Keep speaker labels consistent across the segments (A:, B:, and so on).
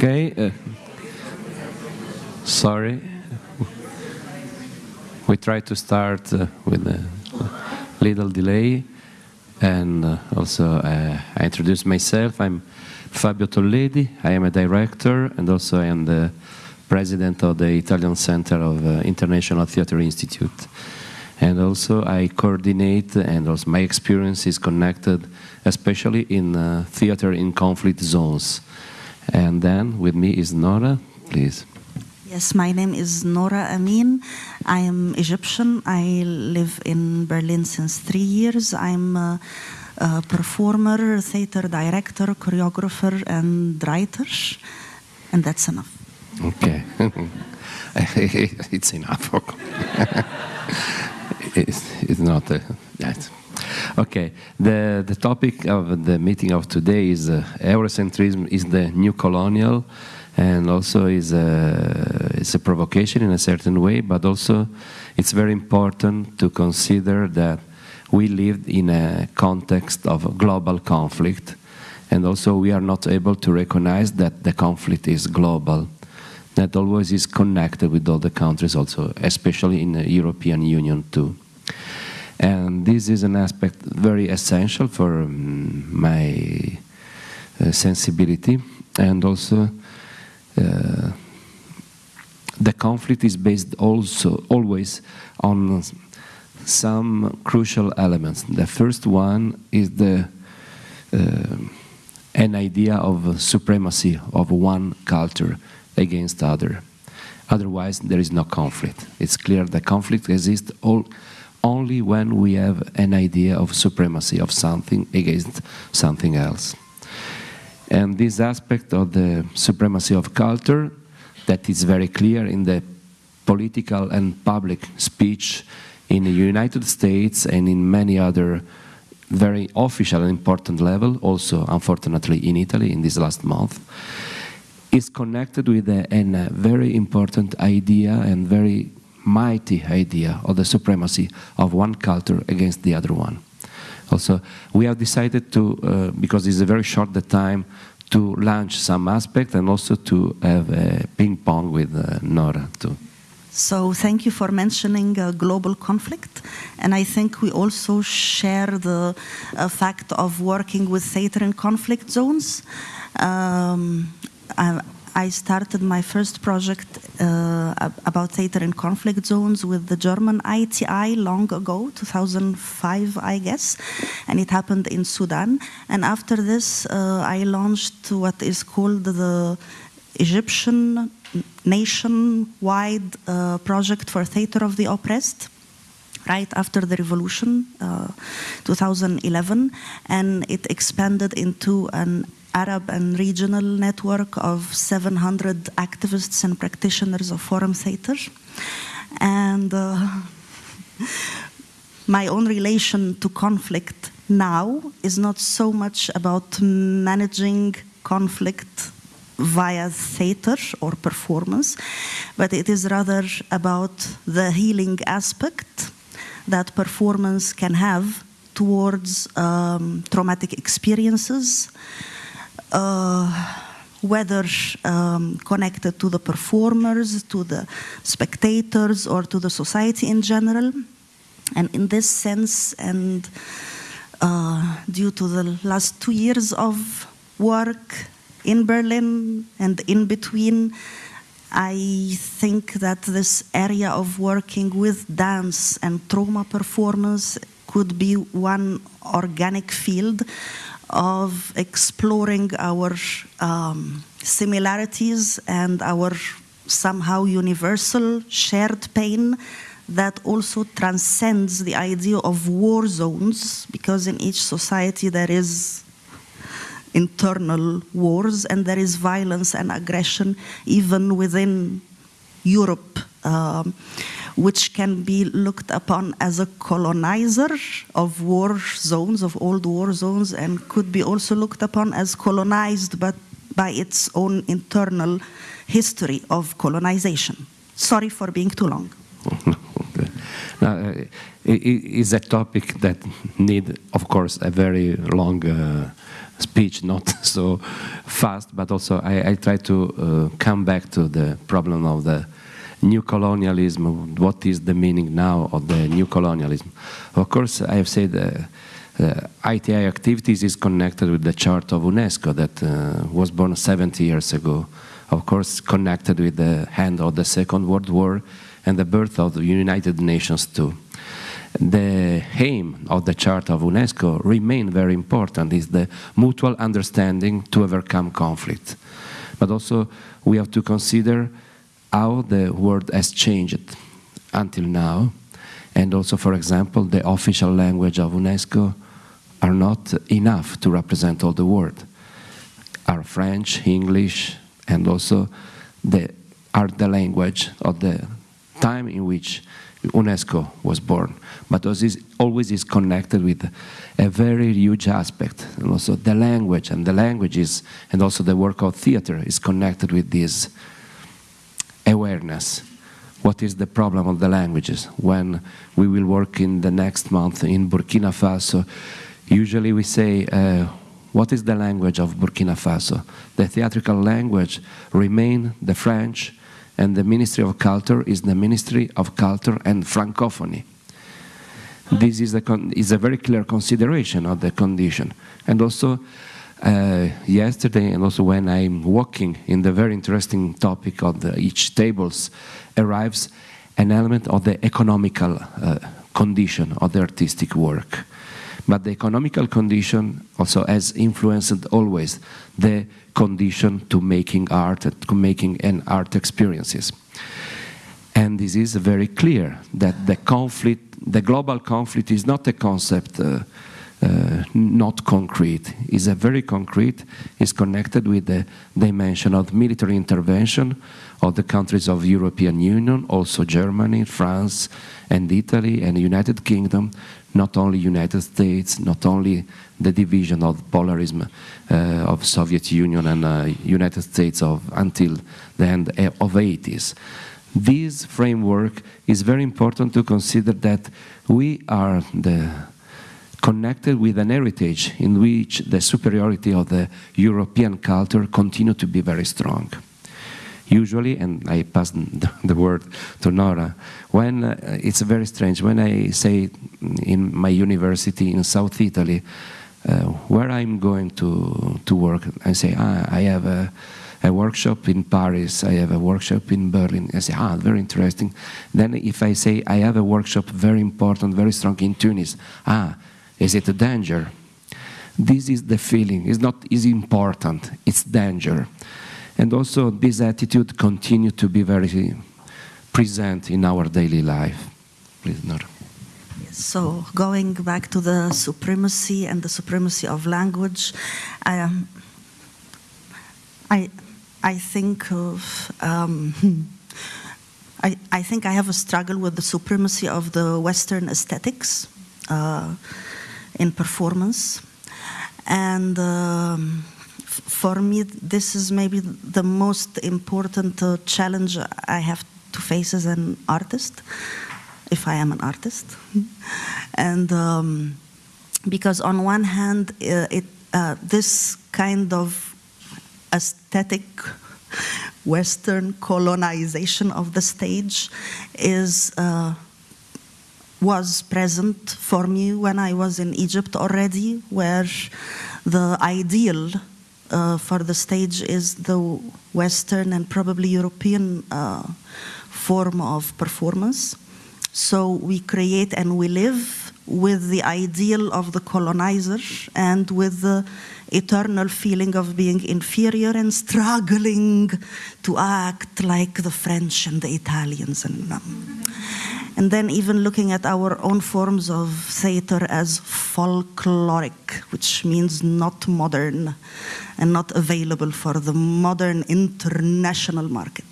A: Okay. Uh, sorry. We try to start uh, with a little delay. And uh, also, uh, I introduce myself. I'm Fabio Tolledi. I am a director, and also I am the president of the Italian Center of uh, International Theatre Institute. And also, I coordinate, and also my experience is connected, especially in uh, theater in conflict zones. And then with me is Nora, please.
B: Yes, my name is Nora Amin. I am Egyptian. I live in Berlin since three years. I'm a, a performer, theater director, choreographer, and writer. And that's enough.
A: Okay. it's enough. it's, it's not. Uh, that. Okay, the, the topic of the meeting of today is uh, Eurocentrism is the new colonial and also is a, it's a provocation in a certain way, but also it's very important to consider that we live in a context of global conflict and also we are not able to recognize that the conflict is global that always is connected with all the countries also, especially in the European Union too. And this is an aspect very essential for um, my uh, sensibility and also uh, the conflict is based also always on some crucial elements. The first one is the uh, an idea of supremacy of one culture against other. Otherwise, there is no conflict. It's clear that conflict exists all, only when we have an idea of supremacy of something against something else. And this aspect of the supremacy of culture that is very clear in the political and public speech in the United States and in many other very official and important level, also unfortunately in Italy in this last month, is connected with a, a very important idea and very mighty idea of the supremacy of one culture against the other one. Also, we have decided to, uh, because it's a very short the time, to launch some aspect and also to have a ping pong with uh, Nora too.
B: So thank you for mentioning uh, global conflict. And I think we also share the uh, fact of working with theater in conflict zones. Um, I, started my first project uh, about theater in conflict zones with the German ITI long ago, 2005, I guess, and it happened in Sudan. And after this, uh, I launched what is called the Egyptian nationwide uh, project for theater of the oppressed right after the revolution, uh, 2011, and it expanded into an Arab and regional network of 700 activists and practitioners of forum theater. And uh, my own relation to conflict now is not so much about managing conflict via theater or performance, but it is rather about the healing aspect that performance can have towards um, traumatic experiences, whether um, connected to the performers, to the spectators, or to the society in general. And in this sense, and uh, due to the last two years of work in Berlin and in between, I think that this area of working with dance and trauma performance could be one organic field of exploring our um, similarities and our somehow universal shared pain that also transcends the idea of war zones because in each society there is internal wars and there is violence and aggression even within Europe. Um, which can be looked upon as a colonizer of war zones, of old war zones, and could be also looked upon as colonized but by its own internal history of colonization. Sorry for being too long.
A: Now, uh, it is a topic that need, of course, a very long uh, speech, not so fast, but also I, I try to uh, come back to the problem of the new colonialism, what is the meaning now of the new colonialism. Of course, I have said uh, uh, ITI activities is connected with the chart of UNESCO that uh, was born 70 years ago. Of course, connected with the end of the Second World War and the birth of the United Nations too. The aim of the Charter of UNESCO remain very important, is the mutual understanding to overcome conflict. But also we have to consider how the world has changed until now. And also, for example, the official language of UNESCO are not enough to represent all the world. Are French, English, and also the, are the language of the time in which UNESCO was born. But this always is connected with a very huge aspect. And also the language and the languages and also the work of theater is connected with this awareness. What is the problem of the languages? When we will work in the next month in Burkina Faso, usually we say, uh, what is the language of Burkina Faso? The theatrical language remain the French, and the Ministry of Culture is the Ministry of Culture and Francophonie. This is a, is a very clear consideration of the condition. And also, uh, yesterday and also when I'm walking in the very interesting topic of the, each tables arrives an element of the economical uh, condition of the artistic work. But the economical condition also has influenced always the condition to making art, to making an art experiences. And this is very clear that the conflict, the global conflict is not a concept uh, uh, not concrete. Is a very concrete, is connected with the dimension of military intervention of the countries of European Union, also Germany, France, and Italy, and the United Kingdom, not only United States, not only the division of polarism uh, of Soviet Union and uh, United States of until the end of 80s. This framework is very important to consider that we are the connected with an heritage in which the superiority of the European culture continue to be very strong. Usually, and I pass the word to Nora, when uh, it's very strange, when I say in my university in South Italy, uh, where I'm going to, to work, I say, ah, I have a, a workshop in Paris, I have a workshop in Berlin. I say, ah, very interesting. Then if I say I have a workshop very important, very strong in Tunis, ah, is it a danger? This is the feeling. It's not is important. It's danger. And also this attitude continue to be very present in our daily life. Please, Nora.
B: So going back to the supremacy and the supremacy of language, um, I, I think of, um, I, I think I have a struggle with the supremacy of the Western aesthetics. Uh, in performance. And um, for me, this is maybe the most important uh, challenge I have to face as an artist, if I am an artist. and um, because on one hand, uh, it, uh, this kind of aesthetic Western colonization of the stage is uh, was present for me when I was in Egypt already, where the ideal uh, for the stage is the Western and probably European uh, form of performance. So we create and we live with the ideal of the colonizer and with the eternal feeling of being inferior and struggling to act like the French and the Italians. And, um, and then even looking at our own forms of theater as folkloric, which means not modern and not available for the modern international market.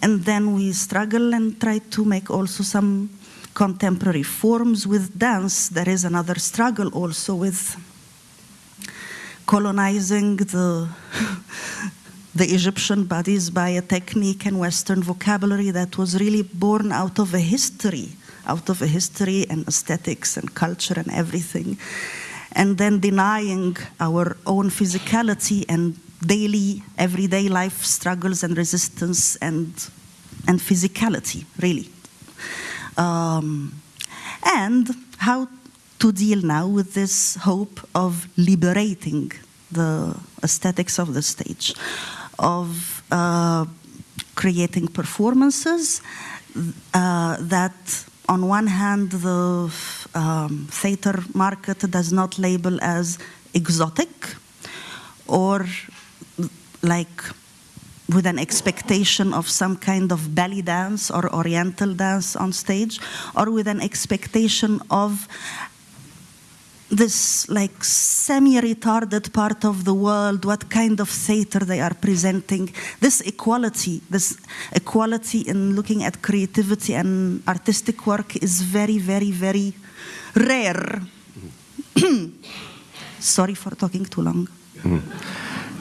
B: And then we struggle and try to make also some contemporary forms with dance. There is another struggle also with colonizing the the Egyptian bodies by a technique and Western vocabulary that was really born out of a history, out of a history and aesthetics and culture and everything, and then denying our own physicality and daily, everyday life struggles and resistance and, and physicality, really. Um, and how to deal now with this hope of liberating the aesthetics of the stage, of uh, creating performances uh, that, on one hand, the um, theater market does not label as exotic or like with an expectation of some kind of belly dance or oriental dance on stage, or with an expectation of this like semi-retarded part of the world, what kind of theater they are presenting, this equality, this equality in looking at creativity and artistic work is very, very, very rare. Sorry for talking too long.
A: Mm.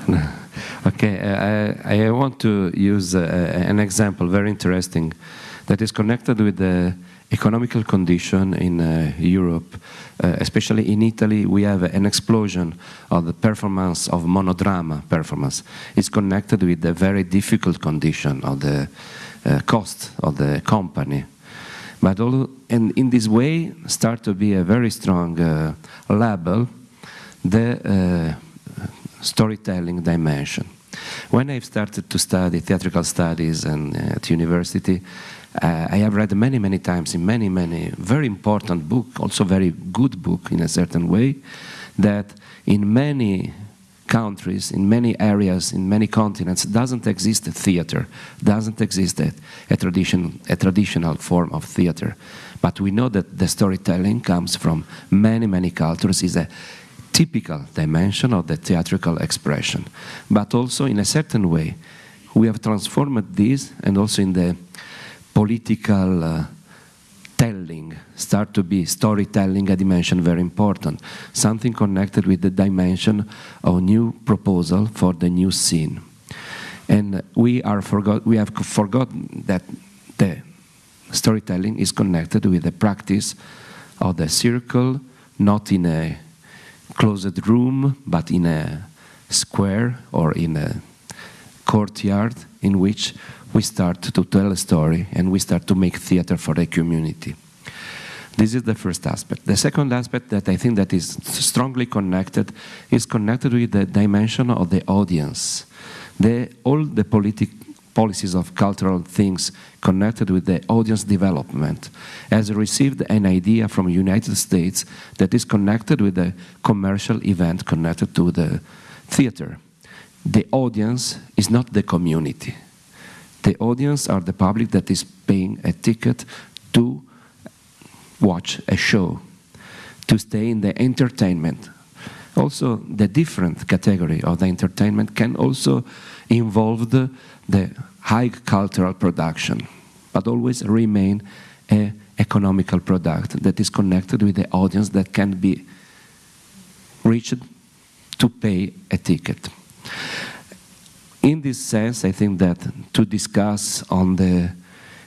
A: Okay, I, I, want to use uh, an example, very interesting, that is connected with the economical condition in uh, Europe, uh, especially in Italy, we have an explosion of the performance of monodrama performance. It's connected with the very difficult condition of the uh, cost of the company. But all, and in this way, start to be a very strong uh, label, the uh, storytelling dimension. When I started to study theatrical studies and uh, at university, uh, I have read many, many times in many, many very important book, also very good book in a certain way, that in many countries, in many areas, in many continents, doesn't exist a theater, doesn't exist a, a, tradition, a traditional form of theater. But we know that the storytelling comes from many, many cultures, is a typical dimension of the theatrical expression. But also in a certain way, we have transformed this and also in the political uh, telling start to be storytelling a dimension very important, something connected with the dimension of new proposal for the new scene. And we, are forgot, we have forgotten that the storytelling is connected with the practice of the circle, not in a closed room, but in a square or in a courtyard in which we start to tell a story and we start to make theater for the community. This is the first aspect. The second aspect that I think that is strongly connected is connected with the dimension of the audience. The, all the politic, policies of cultural things connected with the audience development has received an idea from United States that is connected with the commercial event connected to the theater. The audience is not the community. The audience are the public that is paying a ticket to watch a show, to stay in the entertainment. Also, the different category of the entertainment can also involve the, the high cultural production, but always remain a economical product that is connected with the audience that can be reached to pay a ticket in this sense, I think that to discuss on the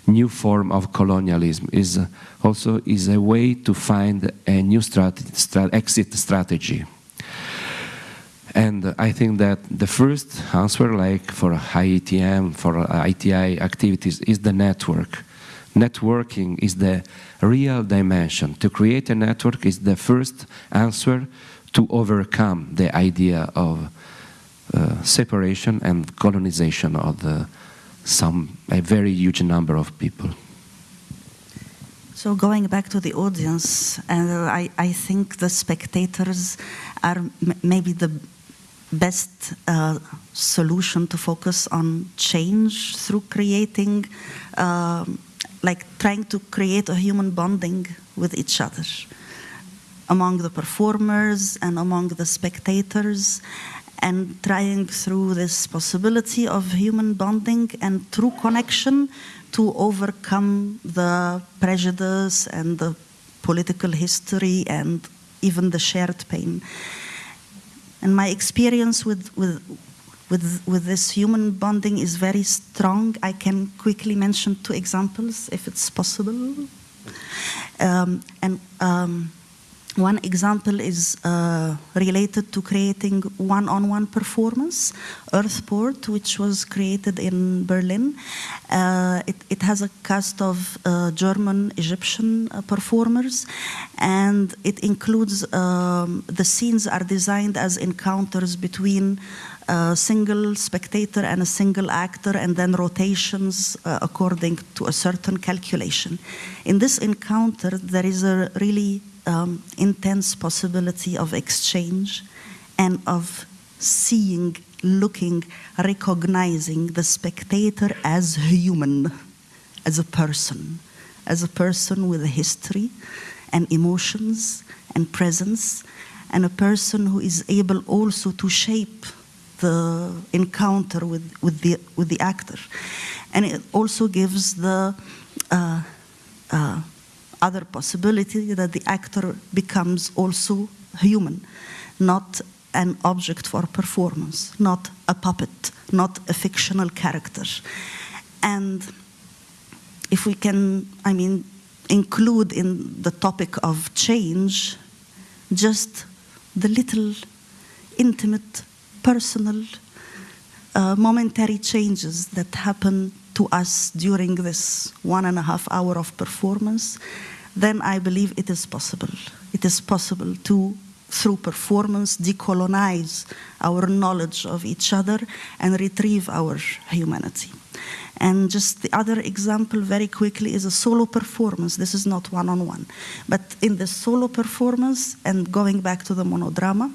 A: new form of colonialism is also is a way to find a new strat exit strategy. And I think that the first answer, like for IETM, for ITI activities, is the network. Networking is the real dimension. To create a network is the first answer to overcome the idea of separation and colonization of the, some a very huge number of people.
B: So going back to the audience, uh, I, I think the spectators are maybe the best uh, solution to focus on change through creating, uh, like trying to create a human bonding with each other among the performers and among the spectators and trying through this possibility of human bonding and true connection to overcome the prejudice and the political history and even the shared pain. And my experience with, with, with, with this human bonding is very strong. I can quickly mention two examples, if it's possible. Um, and um, one example is uh, related to creating one-on-one performance. Earthport, which was created in Berlin, uh, it, it, has a cast of uh, German, Egyptian uh, performers, and it includes um, the scenes are designed as encounters between a single spectator and a single actor, and then rotations uh, according to a certain calculation. In this encounter, there is a really um, intense possibility of exchange and of seeing, looking, recognizing the spectator as human, as a person, as a person with a history and emotions and presence, and a person who is able also to shape the encounter with, with, the, with the actor. And it also gives the uh, uh, other possibility that the actor becomes also human, not an object for performance, not a puppet, not a fictional character. And if we can, I mean, include in the topic of change just the little intimate, personal, uh, momentary changes that happen to us during this one and a half hour of performance then I believe it is possible. It is possible to, through performance, decolonize our knowledge of each other and retrieve our humanity. And just the other example, very quickly, is a solo performance. This is not one on one. But in the solo performance, and going back to the monodrama,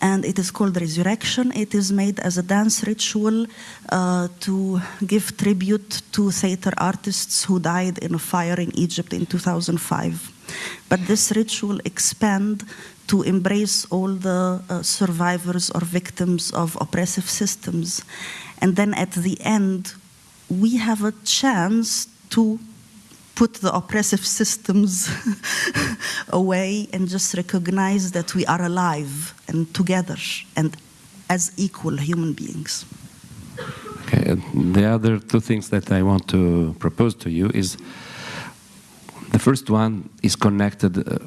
B: and it is called Resurrection. It is made as a dance ritual uh, to give tribute to theater artists who died in a fire in Egypt in 2005. But this ritual expand to embrace all the uh, survivors or victims of oppressive systems. And then at the end, we have a chance to put the oppressive systems away and just recognize that we are alive and together and as equal human beings.
A: Okay, the other two things that I want to propose to you is the first one is connected. Uh,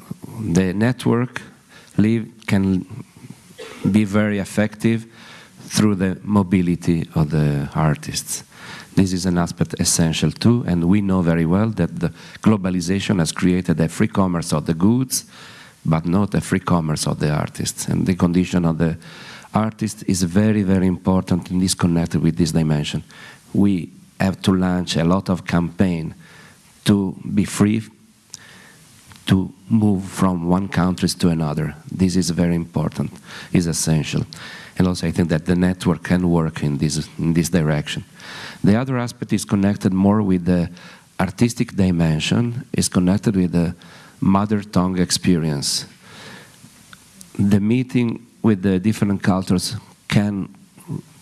A: the network live can be very effective through the mobility of the artists. This is an aspect essential too, and we know very well that the globalization has created a free commerce of the goods, but not a free commerce of the artists. And the condition of the artist is very, very important and is connected with this dimension. We have to launch a lot of campaign to be free to move from one country to another. This is very important, is essential. And also I think that the network can work in this, in this direction. The other aspect is connected more with the artistic dimension, is connected with the mother tongue experience. The meeting with the different cultures can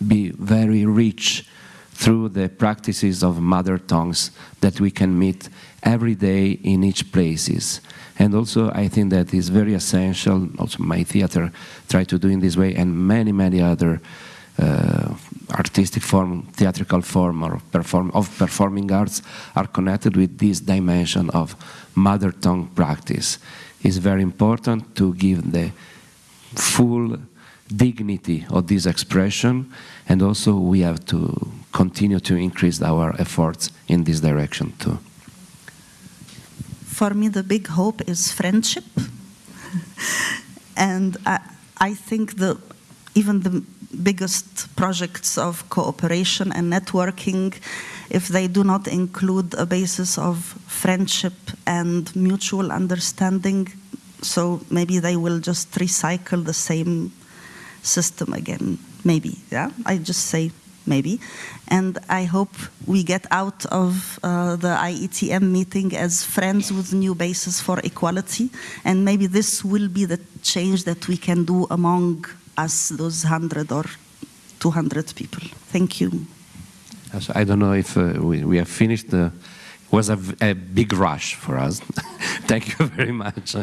A: be very rich through the practices of mother tongues that we can meet every day in each places. And also I think that is very essential, also my theater try to do in this way and many, many other uh, artistic form, theatrical form, or perform, of performing arts are connected with this dimension of mother tongue practice. It's very important to give the full dignity of this expression, and also we have to continue to increase our efforts in this direction too.
B: For me, the big hope is friendship, and I, I think the even the biggest projects of cooperation and networking if they do not include a basis of friendship and mutual understanding. So maybe they will just recycle the same system again. Maybe, yeah? I just say maybe. And I hope we get out of uh, the IETM meeting as friends with new basis for equality. And maybe this will be the change that we can do among us, those 100 or 200 people. Thank you.
A: I don't know if uh, we, we have finished. The, it was a, a big rush for us. Thank you very much.